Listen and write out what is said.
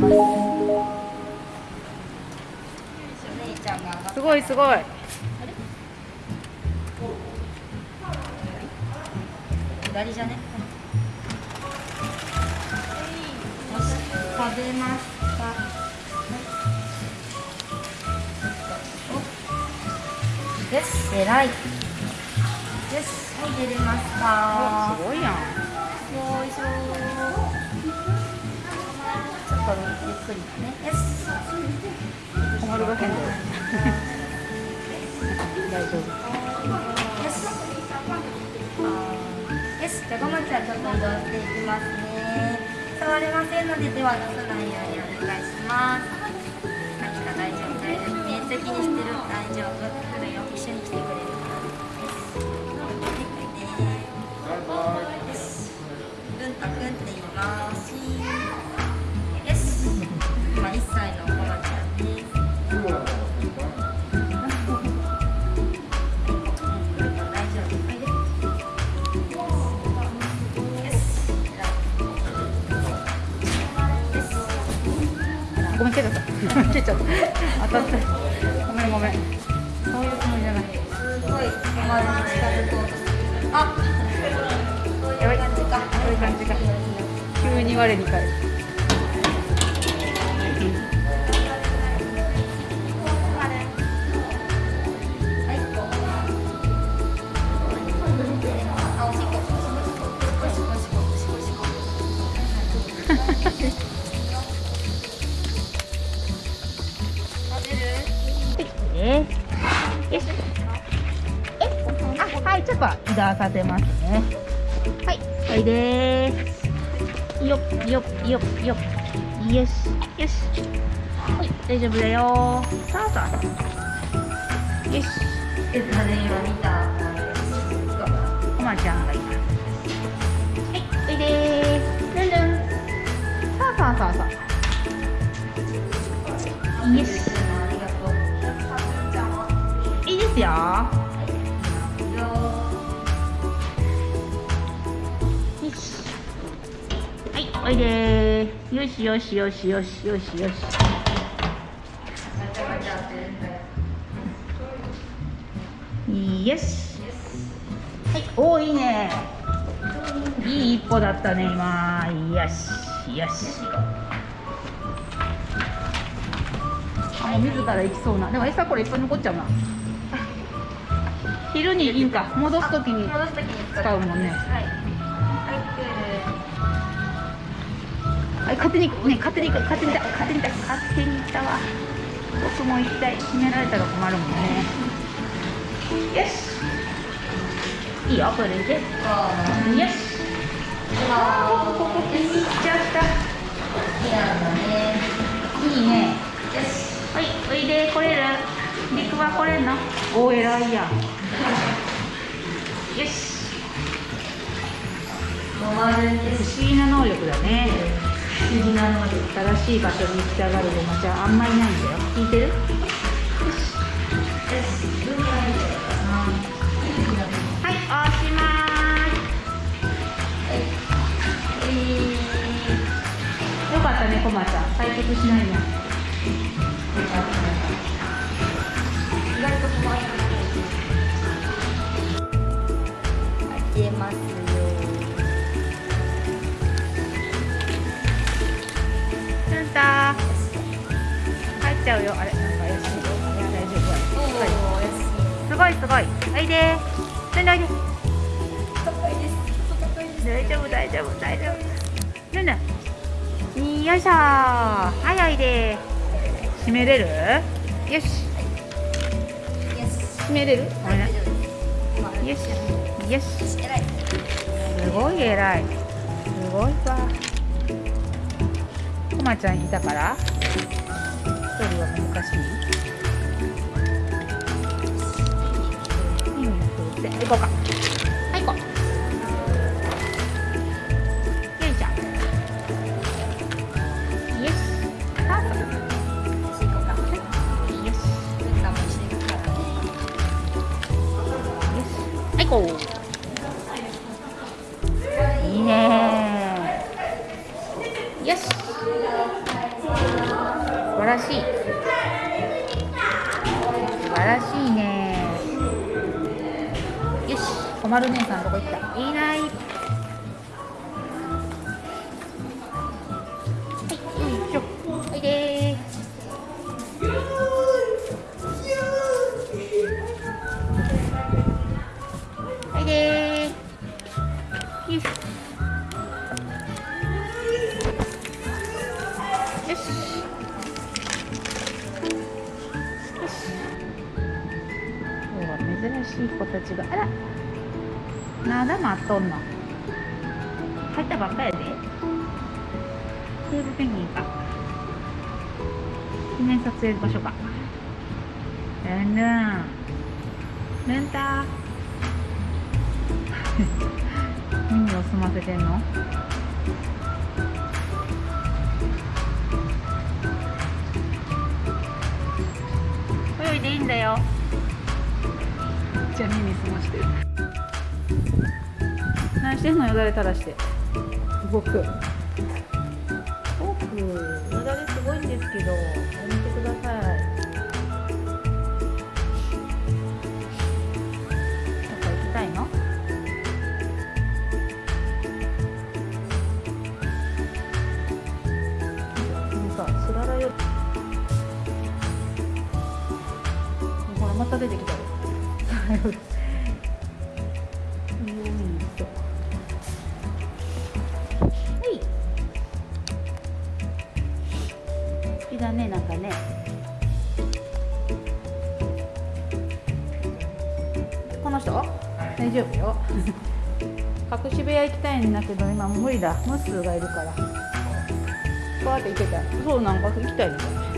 ますごいすごい。左じゃね？よし食べました。およし偉い。よしはい出れました。すごいやん。よいしょとゆっくりだね。よし困るが変だよ大丈夫。よし。よし。じゃあごまちゃんちょっと移動していきますね。触れませんので手は出さないようにお願いします。はい大丈夫？大丈夫。面積にしてる？大丈夫？来るよ一緒に来てくれるごめん蹴っちゃった。蹴っちゃった当たったごめんごめん。そうい。うつもりじゃない。すごい山に近づこうとあやばい感じか。そういう感じか。急に我に返るよしえあはいちょっと移動させます。ねはいおいでーすよ。っよっよっよっよし。よし。はい大丈夫だよ。ーさあさあよし。え誰今見たおまちゃんがい。ますはいおいでーすルンルンさあさあさあさあよしよよよ。しはいおいでー。よしよしよしよしよしよし。ガチャガチャってるんだよよしはいおーいいね。いい一歩だったね今。よしよしあもう自ら行きそうな。でも餌これいっぱい残っちゃうな昼にいいんか。戻すときに使う。もんね。はい。勝手にね勝手に勝手にだ勝手にだ勝手に行ったわ。僕も行きたい閉められたら困るもんね。よし。いいよこれでよし。あーここ気に入っちゃったいやだねいいねよしはいおいで来れる陸は来れんのおー偉いやよし。飲まれて不思議な能力だね。不思議なので正しい場所に行きたがるごまちゃあんまりないんだよ。聞いてる？よし。文化いいかなはい押しまえーすよかったねこまちゃん。退屈しないね意けます。よルンタ帰っちゃうよ。あれなんか怪しいよ大丈夫。すごいすごい。おいで。ルンおいで大丈夫大丈夫大丈夫。ルンよ。いしょ。はいおいで。閉めれる？よし。閉めれる？よしよし偉い。すごい偉い。すごいわこまちゃんいたから。一人は難しい。うん振って行こうか。はい行こう。よいしょらしいね。よし小丸姉さんどこ行った。いない。はいよいしょ。おいでおいでよし。よし。しい子たちがあらまだ待っとんの？入ったばっかやで。テーブペンギンか。記念撮影場所か。ルンルンルンタ 耳を澄ませてんの？泳いでいいんだよ。じゃ耳澄まして。る何してんのよだれ垂らして。僕僕よだれすごいんですけどやめてください。また出てきた。よよい。しょはい。好きだねなんかねこの人大丈夫よ隠し部屋行きたい。んだけど今無理だムスがい。るからこうやって行けたそうなんか行きたい。みたい。